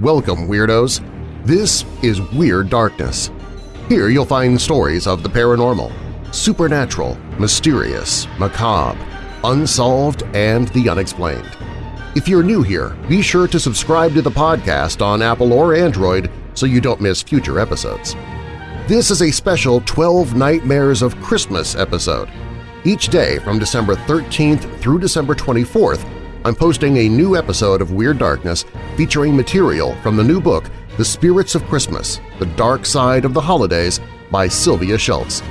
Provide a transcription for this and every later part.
Welcome, Weirdos! This is Weird Darkness. Here you'll find stories of the paranormal, supernatural, mysterious, macabre, unsolved, and the unexplained. If you're new here, be sure to subscribe to the podcast on Apple or Android so you don't miss future episodes. This is a special 12 Nightmares of Christmas episode. Each day from December 13th through December 24th, I'm posting a new episode of Weird Darkness featuring material from the new book The Spirits of Christmas – The Dark Side of the Holidays by Sylvia Shults.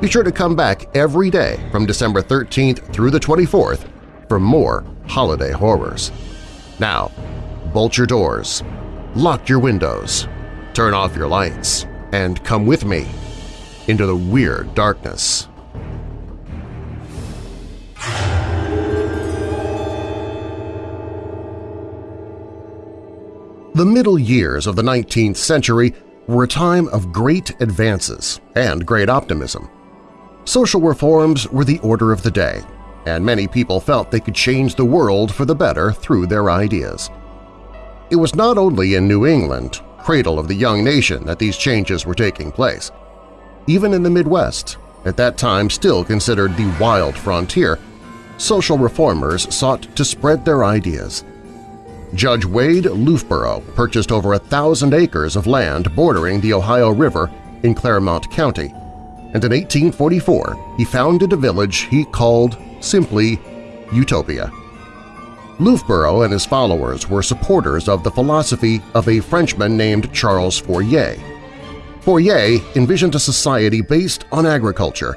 Be sure to come back every day from December 13th through the 24th for more holiday horrors. Now, bolt your doors, lock your windows, turn off your lights, and come with me into the Weird Darkness. The middle years of the 19th century were a time of great advances and great optimism. Social reforms were the order of the day, and many people felt they could change the world for the better through their ideas. It was not only in New England, cradle of the young nation, that these changes were taking place. Even in the Midwest, at that time still considered the wild frontier, social reformers sought to spread their ideas. Judge Wade Loughborough purchased over a thousand acres of land bordering the Ohio River in Clermont County, and in 1844 he founded a village he called simply Utopia. Loughborough and his followers were supporters of the philosophy of a Frenchman named Charles Fourier. Fourier envisioned a society based on agriculture,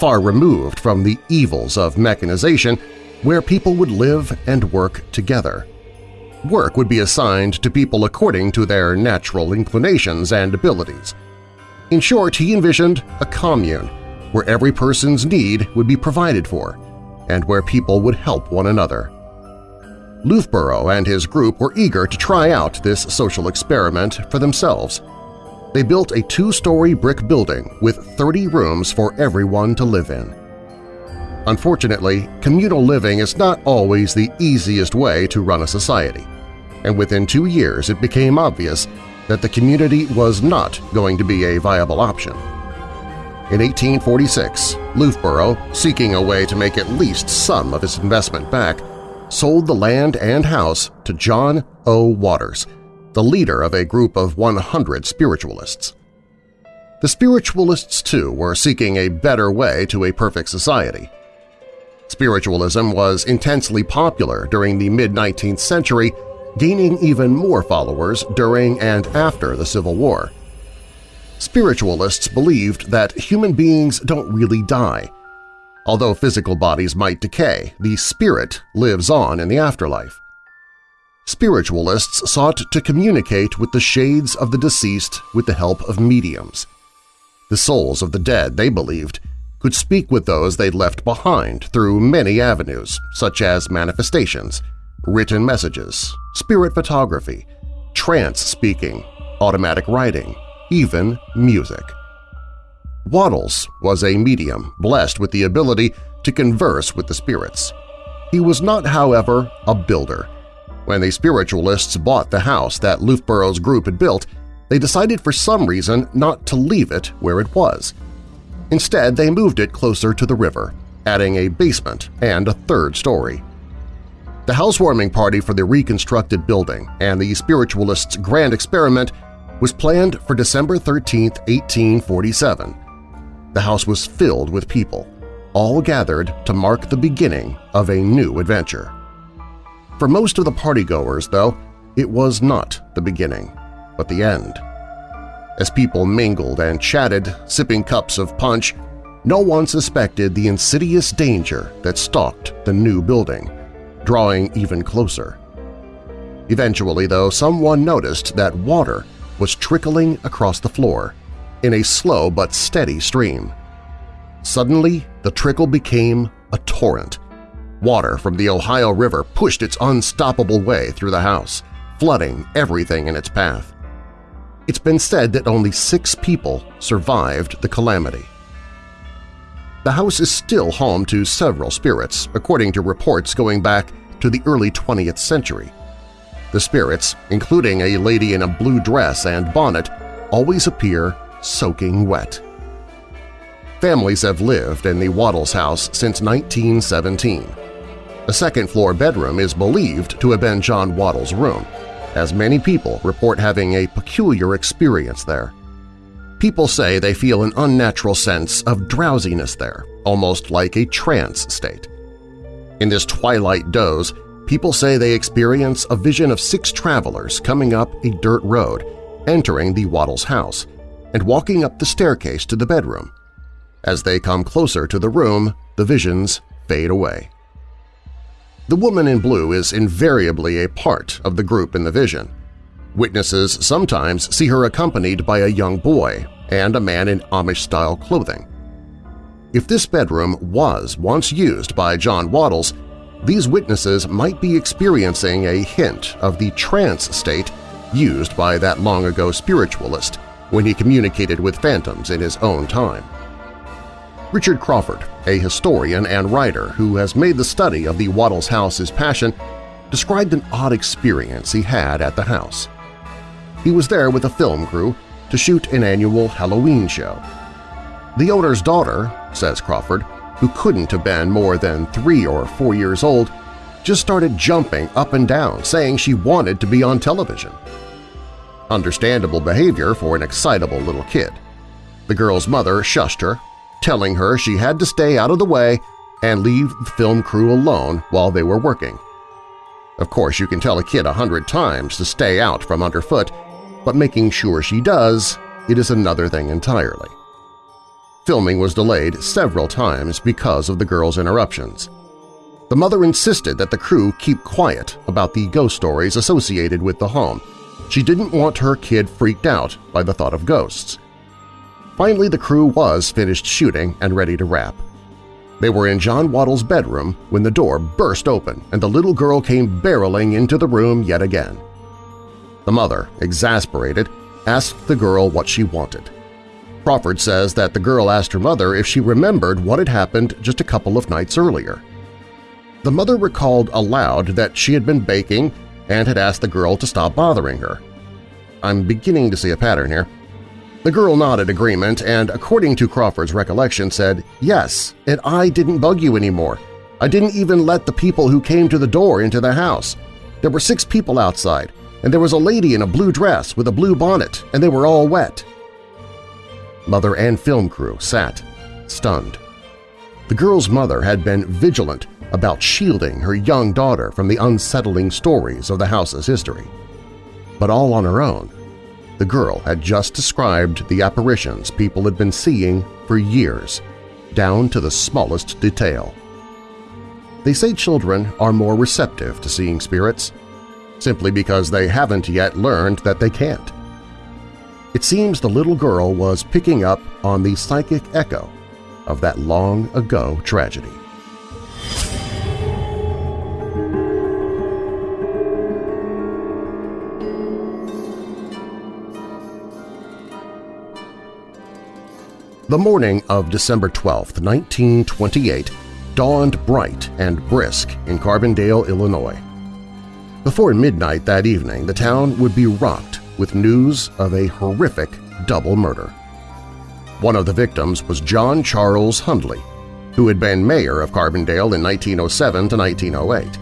far removed from the evils of mechanization, where people would live and work together. Work would be assigned to people according to their natural inclinations and abilities. In short, he envisioned a commune where every person's need would be provided for and where people would help one another. Loughborough and his group were eager to try out this social experiment for themselves. They built a two-story brick building with 30 rooms for everyone to live in. Unfortunately, communal living is not always the easiest way to run a society, and within two years it became obvious that the community was not going to be a viable option. In 1846, Loughborough, seeking a way to make at least some of his investment back, sold the land and house to John O. Wattles, the leader of a group of 100 spiritualists. The spiritualists, too, were seeking a better way to a perfect society. Spiritualism was intensely popular during the mid-19th century, gaining even more followers during and after the Civil War. Spiritualists believed that human beings don't really die. Although physical bodies might decay, the spirit lives on in the afterlife. Spiritualists sought to communicate with the shades of the deceased with the help of mediums. The souls of the dead, they believed, could speak with those they'd left behind through many avenues, such as manifestations, written messages, spirit photography, trance speaking, automatic writing, even music. Wattles was a medium blessed with the ability to converse with the spirits. He was not, however, a builder. When the spiritualists bought the house that Loughborough's group had built, they decided for some reason not to leave it where it was – Instead, they moved it closer to the river, adding a basement and a third story. The housewarming party for the reconstructed building and the spiritualists' grand experiment was planned for December 13, 1847. The house was filled with people, all gathered to mark the beginning of a new adventure. For most of the partygoers, though, it was not the beginning, but the end. As people mingled and chatted, sipping cups of punch, no one suspected the insidious danger that stalked the new building, drawing even closer. Eventually, though, someone noticed that water was trickling across the floor in a slow but steady stream. Suddenly, the trickle became a torrent. Water from the Ohio River pushed its unstoppable way through the house, flooding everything in its path. It's been said that only six people survived the calamity. The house is still home to several spirits, according to reports going back to the early 20th century. The spirits, including a lady in a blue dress and bonnet, always appear soaking wet. Families have lived in the Wattles house since 1917. A second-floor bedroom is believed to have been John Wattles' room, as many people report having a peculiar experience there. People say they feel an unnatural sense of drowsiness there, almost like a trance state. In this twilight doze, people say they experience a vision of six travelers coming up a dirt road, entering the Wattles house, and walking up the staircase to the bedroom. As they come closer to the room, the visions fade away. The woman in blue is invariably a part of the group in the vision. Witnesses sometimes see her accompanied by a young boy and a man in Amish-style clothing. If this bedroom was once used by John Wattles, these witnesses might be experiencing a hint of the trance state used by that long-ago spiritualist when he communicated with phantoms in his own time. Richard Crawford, a historian and writer who has made the study of the Wattles house his passion, described an odd experience he had at the house. He was there with a film crew to shoot an annual Halloween show. The owner's daughter, says Crawford, who couldn't have been more than three or four years old, just started jumping up and down, saying she wanted to be on television. Understandable behavior for an excitable little kid. The girl's mother shushed her telling her she had to stay out of the way and leave the film crew alone while they were working. Of course, you can tell a kid a hundred times to stay out from underfoot, but making sure she does, it is another thing entirely. Filming was delayed several times because of the girl's interruptions. The mother insisted that the crew keep quiet about the ghost stories associated with the home. She didn't want her kid freaked out by the thought of ghosts. Finally, the crew was finished shooting and ready to wrap. They were in John Wattles' bedroom when the door burst open and the little girl came barreling into the room yet again. The mother, exasperated, asked the girl what she wanted. Crawford says that the girl asked her mother if she remembered what had happened just a couple of nights earlier. The mother recalled aloud that she had been baking and had asked the girl to stop bothering her. I'm beginning to see a pattern here. The girl nodded agreement and, according to Crawford's recollection, said, Yes, and I didn't bug you anymore. I didn't even let the people who came to the door into the house. There were six people outside, and there was a lady in a blue dress with a blue bonnet, and they were all wet. Mother and film crew sat, stunned. The girl's mother had been vigilant about shielding her young daughter from the unsettling stories of the house's history. But all on her own, the girl had just described the apparitions people had been seeing for years, down to the smallest detail. They say children are more receptive to seeing spirits, simply because they haven't yet learned that they can't. It seems the little girl was picking up on the psychic echo of that long-ago tragedy. The morning of December 12, 1928, dawned bright and brisk in Carbondale, Illinois. Before midnight that evening, the town would be rocked with news of a horrific double murder. One of the victims was John Charles Hundley, who had been mayor of Carbondale in 1907 to 1908.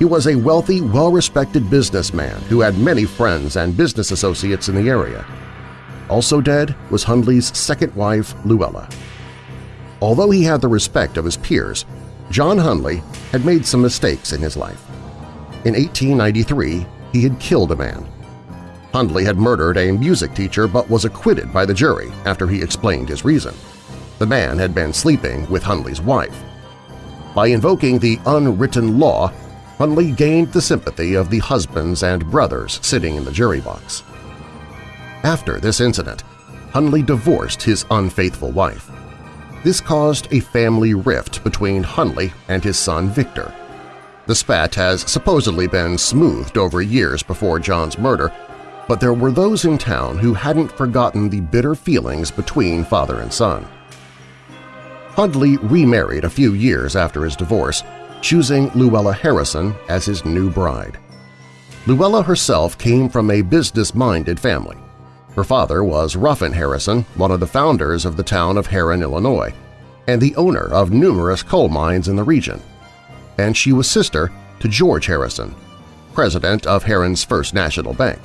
He was a wealthy, well-respected businessman who had many friends and business associates in the area. Also dead was Hundley's second wife, Luella. Although he had the respect of his peers, John Hundley had made some mistakes in his life. In 1893, he had killed a man. Hundley had murdered a music teacher but was acquitted by the jury after he explained his reason. The man had been sleeping with Hundley's wife. By invoking the unwritten law, Hundley gained the sympathy of the husbands and brothers sitting in the jury box. After this incident, Hundley divorced his unfaithful wife. This caused a family rift between Hundley and his son Victor. The spat has supposedly been smoothed over years before John's murder, but there were those in town who hadn't forgotten the bitter feelings between father and son. Hundley remarried a few years after his divorce, choosing Luella Harrison as his new bride. Luella herself came from a business-minded family. Her father was Ruffin Harrison, one of the founders of the town of Herrin, Illinois, and the owner of numerous coal mines in the region. And she was sister to George Harrison, president of Herrin's First National Bank.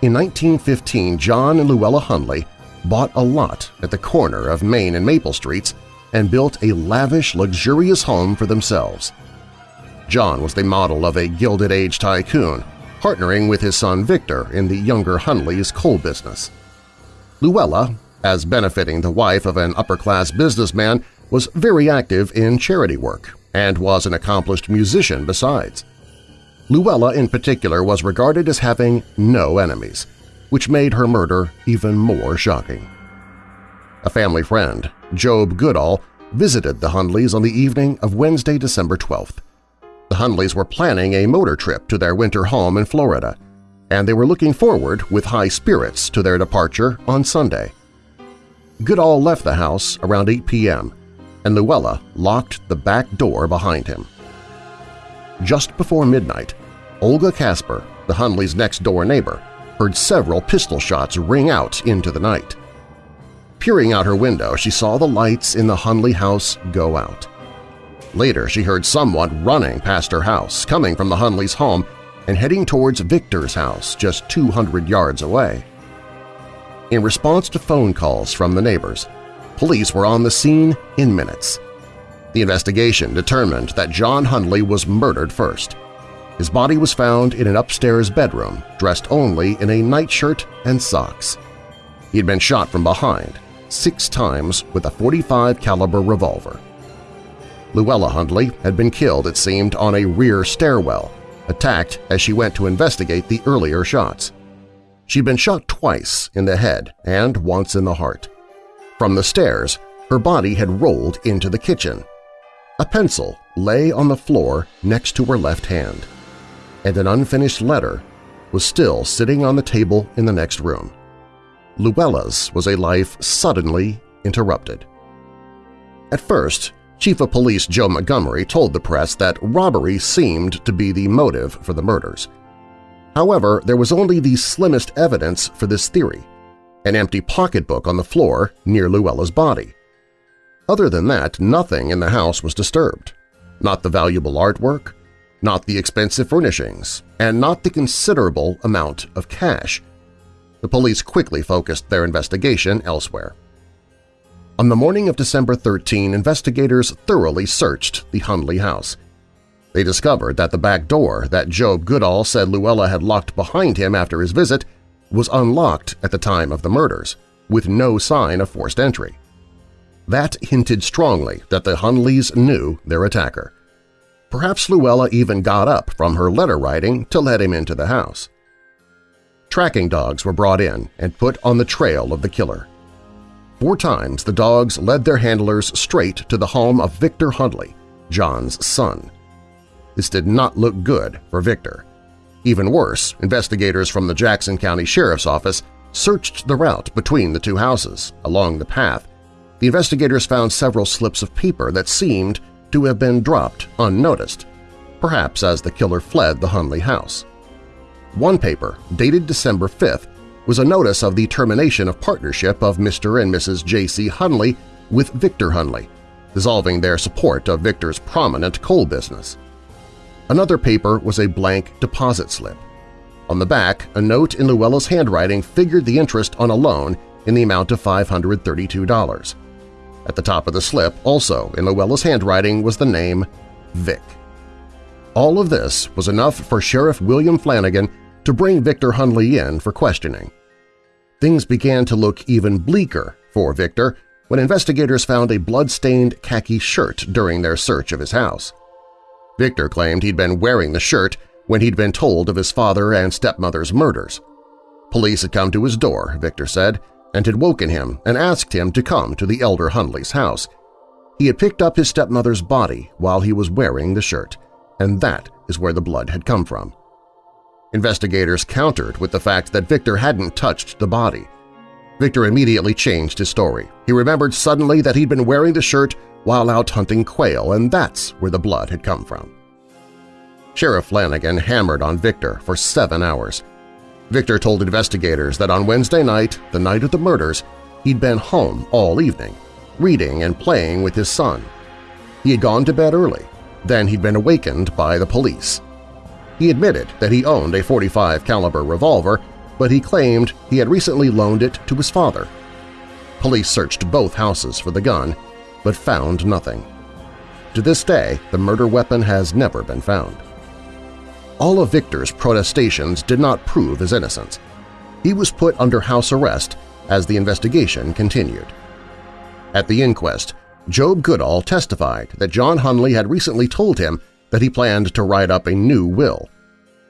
In 1915, John and Luella Hundley bought a lot at the corner of Main and Maple Streets and built a lavish, luxurious home for themselves. John was the model of a Gilded Age tycoon, partnering with his son Victor in the younger Hundley's coal business. Luella, as benefiting the wife of an upper-class businessman, was very active in charity work and was an accomplished musician besides. Luella in particular was regarded as having no enemies, which made her murder even more shocking. A family friend, Job Goodall, visited the Hundleys on the evening of Wednesday, December 12th. The Hundleys were planning a motor trip to their winter home in Florida, and they were looking forward with high spirits to their departure on Sunday. Goodall left the house around 8 p.m., and Luella locked the back door behind him. Just before midnight, Olga Casper, the Hundley's next-door neighbor, heard several pistol shots ring out into the night. Peering out her window, she saw the lights in the Hundley house go out. Later, she heard someone running past her house, coming from the Hundley's home and heading towards Victor's house just 200 yards away. In response to phone calls from the neighbors, police were on the scene in minutes. The investigation determined that John Hundley was murdered first. His body was found in an upstairs bedroom, dressed only in a nightshirt and socks. He had been shot from behind, six times with a 45 caliber revolver. Luella Hundley had been killed, it seemed, on a rear stairwell, attacked as she went to investigate the earlier shots. She'd been shot twice in the head and once in the heart. From the stairs, her body had rolled into the kitchen. A pencil lay on the floor next to her left hand and an unfinished letter was still sitting on the table in the next room. Luella's was a life suddenly interrupted. At first, Chief of Police Joe Montgomery told the press that robbery seemed to be the motive for the murders. However, there was only the slimmest evidence for this theory – an empty pocketbook on the floor near Luella's body. Other than that, nothing in the house was disturbed. Not the valuable artwork, not the expensive furnishings, and not the considerable amount of cash. The police quickly focused their investigation elsewhere. On the morning of December 13, investigators thoroughly searched the Hundley house. They discovered that the back door that Job Goodall said Luella had locked behind him after his visit was unlocked at the time of the murders, with no sign of forced entry. That hinted strongly that the Hundleys knew their attacker. Perhaps Luella even got up from her letter writing to let him into the house. Tracking dogs were brought in and put on the trail of the killer. Four times the dogs led their handlers straight to the home of Victor Hundley, John's son. This did not look good for Victor. Even worse, investigators from the Jackson County Sheriff's Office searched the route between the two houses. Along the path, the investigators found several slips of paper that seemed to have been dropped unnoticed, perhaps as the killer fled the Hundley house. One paper, dated December 5th, was a notice of the termination of partnership of Mr. and Mrs. J.C. Hundley with Victor Hundley, dissolving their support of Victor's prominent coal business. Another paper was a blank deposit slip. On the back, a note in Luella's handwriting figured the interest on a loan in the amount of $532. At the top of the slip, also in Luella's handwriting, was the name Vic. All of this was enough for Sheriff William Flanagan to bring Victor Hundley in for questioning. Things began to look even bleaker for Victor when investigators found a blood-stained khaki shirt during their search of his house. Victor claimed he'd been wearing the shirt when he'd been told of his father and stepmother's murders. Police had come to his door, Victor said, and had woken him and asked him to come to the elder Hundley's house. He had picked up his stepmother's body while he was wearing the shirt, and that is where the blood had come from. Investigators countered with the fact that Victor hadn't touched the body. Victor immediately changed his story. He remembered suddenly that he'd been wearing the shirt while out hunting quail, and that's where the blood had come from. Sheriff Flanagan hammered on Victor for seven hours. Victor told investigators that on Wednesday night, the night of the murders, he'd been home all evening, reading and playing with his son. He had gone to bed early. Then he'd been awakened by the police. He admitted that he owned a 45 caliber revolver, but he claimed he had recently loaned it to his father. Police searched both houses for the gun, but found nothing. To this day, the murder weapon has never been found. All of Victor's protestations did not prove his innocence. He was put under house arrest as the investigation continued. At the inquest, Job Goodall testified that John Hundley had recently told him that he planned to write up a new will.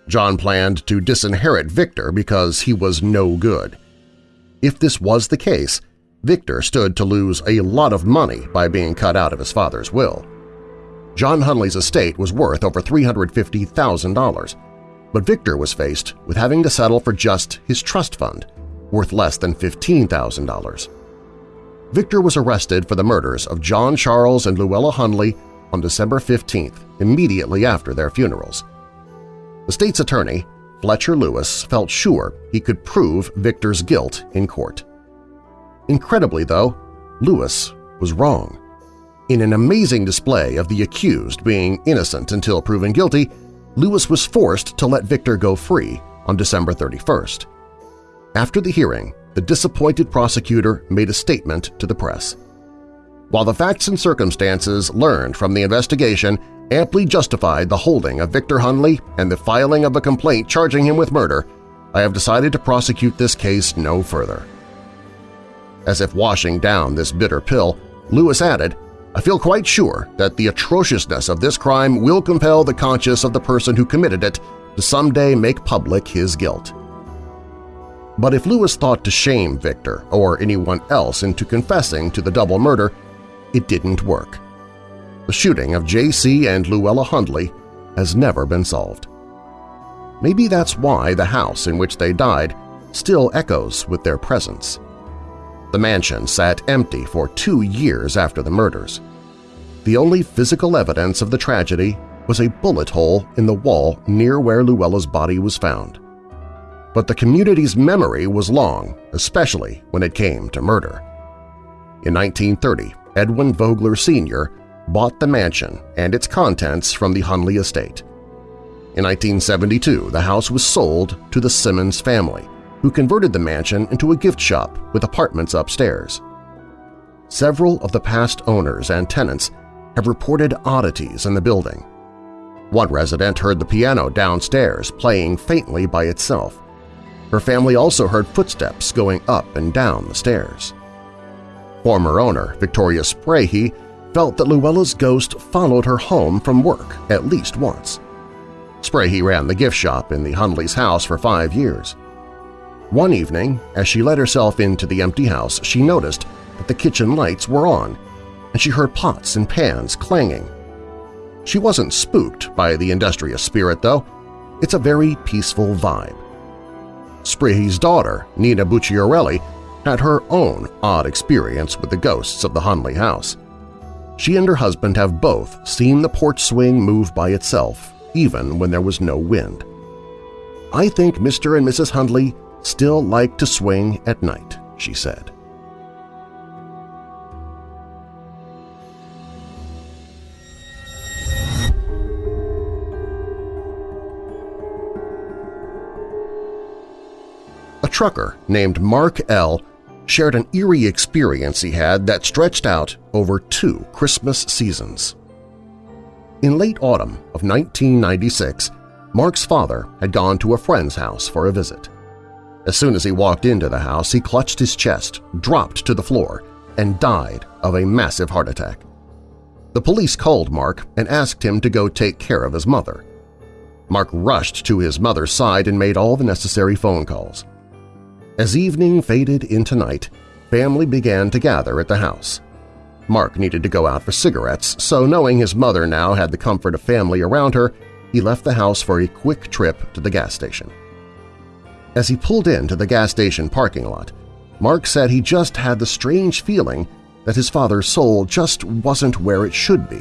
John planned to disinherit Victor because he was no good. If this was the case, Victor stood to lose a lot of money by being cut out of his father's will. John Hundley's estate was worth over $350,000, but Victor was faced with having to settle for just his trust fund, worth less than $15,000. Victor was arrested for the murders of John Charles and Luella Hundley on December 15th, immediately after their funerals. The state's attorney, Fletcher Lewis, felt sure he could prove Victor's guilt in court. Incredibly, though, Lewis was wrong. In an amazing display of the accused being innocent until proven guilty, Lewis was forced to let Victor go free on December 31st. After the hearing, the disappointed prosecutor made a statement to the press. While the facts and circumstances learned from the investigation amply justified the holding of Victor Hundley and the filing of a complaint charging him with murder, I have decided to prosecute this case no further. As if washing down this bitter pill, Lewis added, I feel quite sure that the atrociousness of this crime will compel the conscience of the person who committed it to someday make public his guilt. But if Lewis thought to shame Victor or anyone else into confessing to the double murder, it didn't work. The shooting of J.C. and Luella Hundley has never been solved. Maybe that's why the house in which they died still echoes with their presence. The mansion sat empty for two years after the murders. The only physical evidence of the tragedy was a bullet hole in the wall near where Luella's body was found. But the community's memory was long, especially when it came to murder. In 1930, Edwin Vogler Sr. bought the mansion and its contents from the Hundley estate. In 1972, the house was sold to the Simmons family, who converted the mansion into a gift shop with apartments upstairs. Several of the past owners and tenants have reported oddities in the building. One resident heard the piano downstairs playing faintly by itself. Her family also heard footsteps going up and down the stairs. Former owner Victoria Sprahe felt that Luella's ghost followed her home from work at least once. Sprahe ran the gift shop in the Hundley's house for five years. One evening, as she let herself into the empty house, she noticed that the kitchen lights were on, and she heard pots and pans clanging. She wasn't spooked by the industrious spirit, though. It's a very peaceful vibe. Sprahe's daughter, Nina Bucciarelli, had her own odd experience with the ghosts of the Hundley house. She and her husband have both seen the porch swing move by itself, even when there was no wind. I think Mr. and Mrs. Hundley still like to swing at night, she said. A trucker named Mark L. shared an eerie experience he had that stretched out over two Christmas seasons. In late autumn of 1996, Mark's father had gone to a friend's house for a visit. As soon as he walked into the house, he clutched his chest, dropped to the floor, and died of a massive heart attack. The police called Mark and asked him to go take care of his mother. Mark rushed to his mother's side and made all the necessary phone calls. As evening faded into night, family began to gather at the house. Mark needed to go out for cigarettes, so knowing his mother now had the comfort of family around her, he left the house for a quick trip to the gas station. As he pulled into the gas station parking lot, Mark said he just had the strange feeling that his father's soul just wasn't where it should be.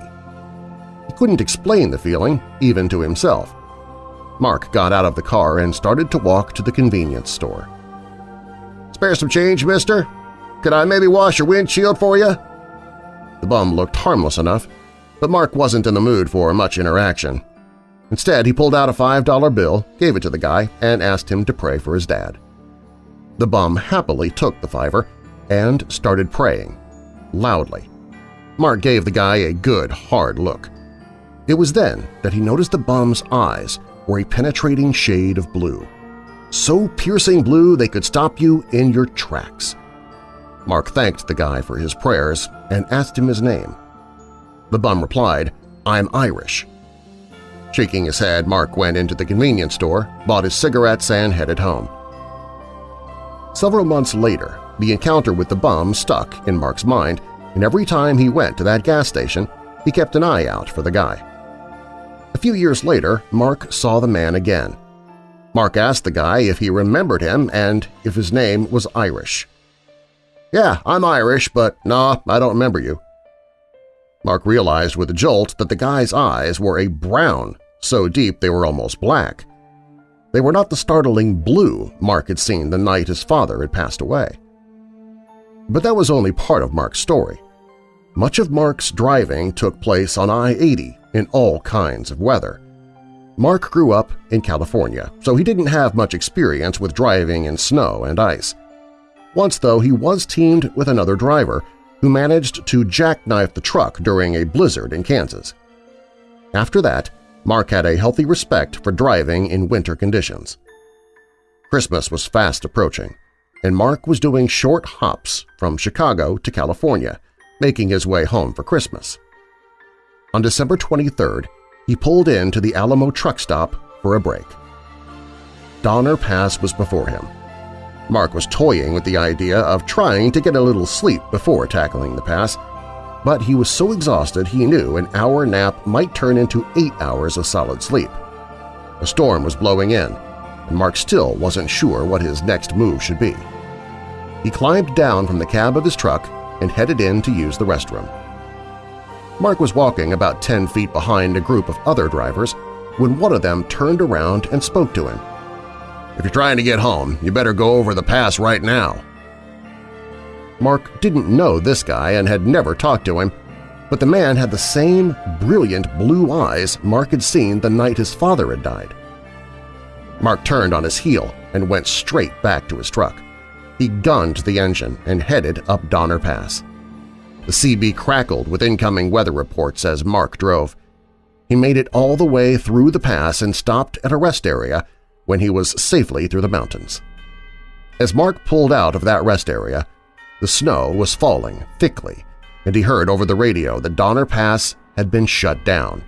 He couldn't explain the feeling, even to himself. Mark got out of the car and started to walk to the convenience store. "'Spare some change, mister? Could I maybe wash your windshield for you?' The bum looked harmless enough, but Mark wasn't in the mood for much interaction. Instead, he pulled out a $5 bill, gave it to the guy, and asked him to pray for his dad. The bum happily took the fiver and started praying, loudly. Mark gave the guy a good, hard look. It was then that he noticed the bum's eyes were a penetrating shade of blue, so piercing blue they could stop you in your tracks. Mark thanked the guy for his prayers and asked him his name. The bum replied, I'm Irish. Shaking his head, Mark went into the convenience store, bought his cigarettes, and headed home. Several months later, the encounter with the bum stuck in Mark's mind, and every time he went to that gas station, he kept an eye out for the guy. A few years later, Mark saw the man again. Mark asked the guy if he remembered him and if his name was Irish. "'Yeah, I'm Irish, but nah, I don't remember you.' Mark realized with a jolt that the guy's eyes were a brown, so deep they were almost black. They were not the startling blue Mark had seen the night his father had passed away. But that was only part of Mark's story. Much of Mark's driving took place on I-80 in all kinds of weather. Mark grew up in California, so he didn't have much experience with driving in snow and ice. Once, though, he was teamed with another driver who managed to jackknife the truck during a blizzard in Kansas. After that, Mark had a healthy respect for driving in winter conditions. Christmas was fast approaching, and Mark was doing short hops from Chicago to California, making his way home for Christmas. On December 23rd, he pulled in to the Alamo truck stop for a break. Donner Pass was before him, Mark was toying with the idea of trying to get a little sleep before tackling the pass, but he was so exhausted he knew an hour nap might turn into eight hours of solid sleep. A storm was blowing in, and Mark still wasn't sure what his next move should be. He climbed down from the cab of his truck and headed in to use the restroom. Mark was walking about 10 feet behind a group of other drivers when one of them turned around and spoke to him. If you're trying to get home, you better go over the pass right now. Mark didn't know this guy and had never talked to him, but the man had the same brilliant blue eyes Mark had seen the night his father had died. Mark turned on his heel and went straight back to his truck. He gunned the engine and headed up Donner Pass. The CB crackled with incoming weather reports as Mark drove. He made it all the way through the pass and stopped at a rest area when he was safely through the mountains. As Mark pulled out of that rest area, the snow was falling thickly, and he heard over the radio that Donner Pass had been shut down,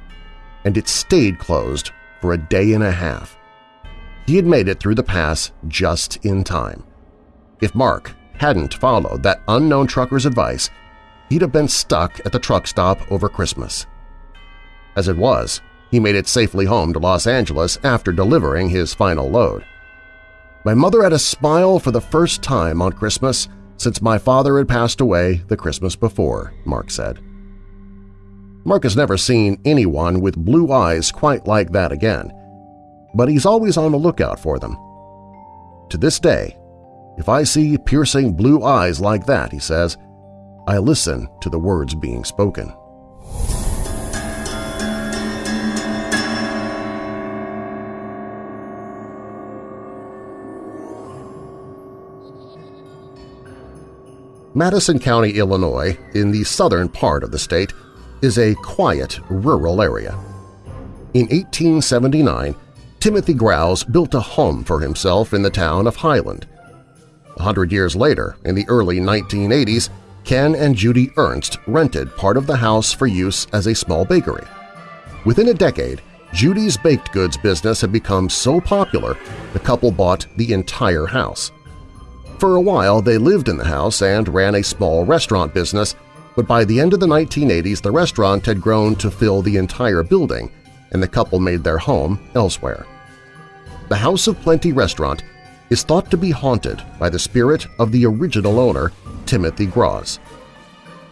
and it stayed closed for a day and a half. He had made it through the pass just in time. If Mark hadn't followed that unknown trucker's advice, he'd have been stuck at the truck stop over Christmas. As it was, he made it safely home to Los Angeles after delivering his final load. My mother had a smile for the first time on Christmas since my father had passed away the Christmas before, Mark said. Mark has never seen anyone with blue eyes quite like that again, but he's always on the lookout for them. To this day, if I see piercing blue eyes like that, he says, I listen to the words being spoken. Madison County, Illinois, in the southern part of the state, is a quiet, rural area. In 1879, Timothy Gruaz built a home for himself in the town of Highland. A hundred years later, in the early 1980s, Ken and Judy Ernst rented part of the house for use as a small bakery. Within a decade, Judy's baked goods business had become so popular the couple bought the entire house. For a while, they lived in the house and ran a small restaurant business, but by the end of the 1980s the restaurant had grown to fill the entire building, and the couple made their home elsewhere. The House of Plenty restaurant is thought to be haunted by the spirit of the original owner, Timothy Gruaz.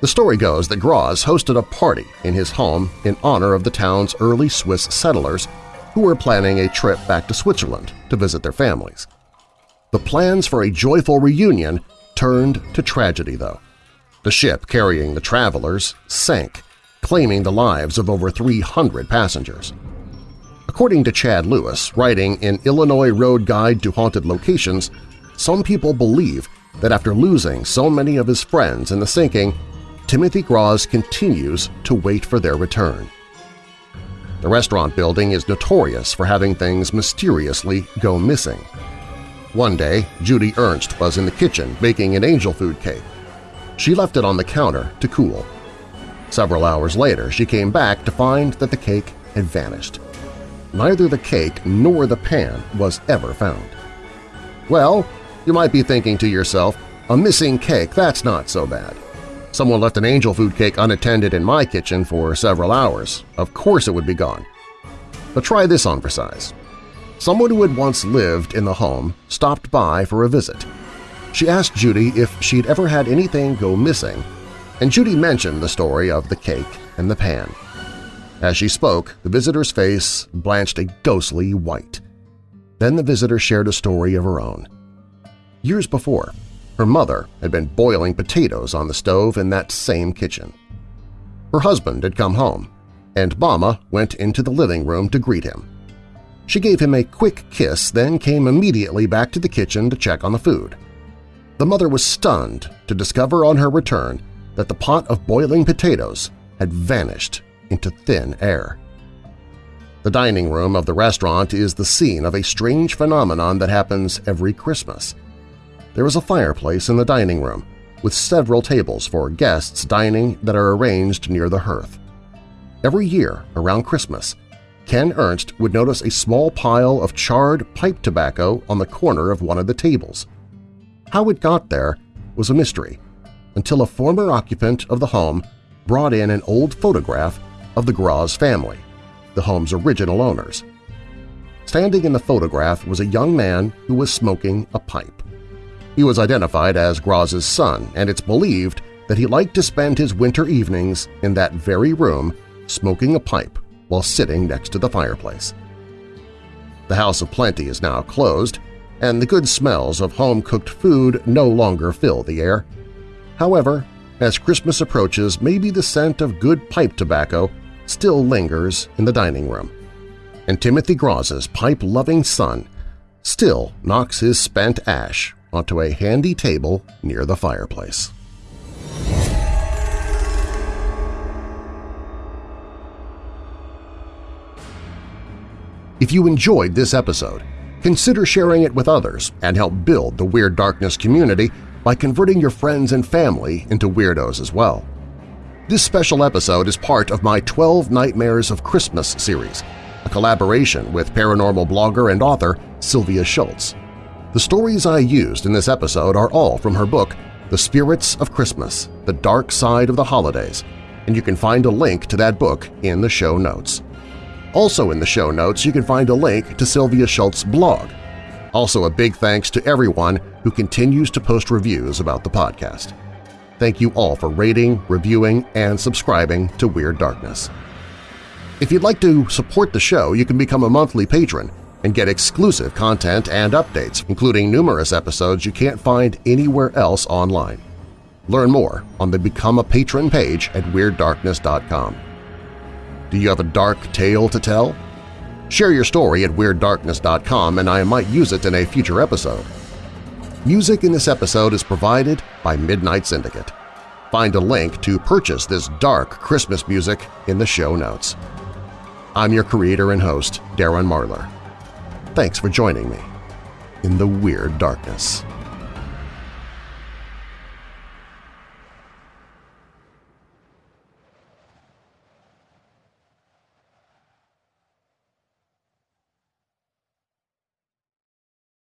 The story goes that Gruaz hosted a party in his home in honor of the town's early Swiss settlers who were planning a trip back to Switzerland to visit their families. The plans for a joyful reunion turned to tragedy, though. The ship carrying the travelers sank, claiming the lives of over 300 passengers. According to Chad Lewis, writing in Illinois Road Guide to Haunted Locations, some people believe that after losing so many of his friends in the sinking, Timothy Gruaz continues to wait for their return. The restaurant building is notorious for having things mysteriously go missing. One day, Judy Ernst was in the kitchen baking an angel food cake. She left it on the counter to cool. Several hours later, she came back to find that the cake had vanished. Neither the cake nor the pan was ever found. Well, you might be thinking to yourself, a missing cake, that's not so bad. Someone left an angel food cake unattended in my kitchen for several hours. Of course it would be gone. But try this on for size. Someone who had once lived in the home stopped by for a visit. She asked Judy if she'd ever had anything go missing, and Judy mentioned the story of the cake and the pan. As she spoke, the visitor's face blanched a ghostly white. Then the visitor shared a story of her own. Years before, her mother had been boiling potatoes on the stove in that same kitchen. Her husband had come home, and Mama went into the living room to greet him. She gave him a quick kiss, then came immediately back to the kitchen to check on the food. The mother was stunned to discover on her return that the pot of boiling potatoes had vanished into thin air. The dining room of the restaurant is the scene of a strange phenomenon that happens every Christmas – there is a fireplace in the dining room, with several tables for guests dining that are arranged near the hearth. Every year, around Christmas, Ken Ernst would notice a small pile of charred pipe tobacco on the corner of one of the tables. How it got there was a mystery, until a former occupant of the home brought in an old photograph of the Gruaz family, the home's original owners. Standing in the photograph was a young man who was smoking a pipe. He was identified as Gruaz's son, and it's believed that he liked to spend his winter evenings in that very room smoking a pipe while sitting next to the fireplace. The House of Plenty is now closed, and the good smells of home-cooked food no longer fill the air. However, as Christmas approaches, maybe the scent of good pipe tobacco still lingers in the dining room. And Timothy Gruaz's pipe-loving son still knocks his spent ash onto a handy table near the fireplace. If you enjoyed this episode, consider sharing it with others and help build the Weird Darkness community by converting your friends and family into weirdos as well. This special episode is part of my 12 Nightmares of Christmas series, a collaboration with paranormal blogger and author Sylvia Shults. The stories I used in this episode are all from her book The Spirits of Christmas – The Dark Side of the Holidays, and you can find a link to that book in the show notes. Also in the show notes you can find a link to Sylvia Shults's blog. Also a big thanks to everyone who continues to post reviews about the podcast. Thank you all for rating, reviewing, and subscribing to Weird Darkness. If you'd like to support the show, you can become a monthly patron and get exclusive content and updates, including numerous episodes you can't find anywhere else online. Learn more on the Become a Patron page at WeirdDarkness.com. Do you have a dark tale to tell? Share your story at WeirdDarkness.com and I might use it in a future episode. Music in this episode is provided by Midnight Syndicate. Find a link to purchase this dark Christmas music in the show notes. I'm your creator and host, Darren Marlar. Thanks for joining me in the Weird Darkness.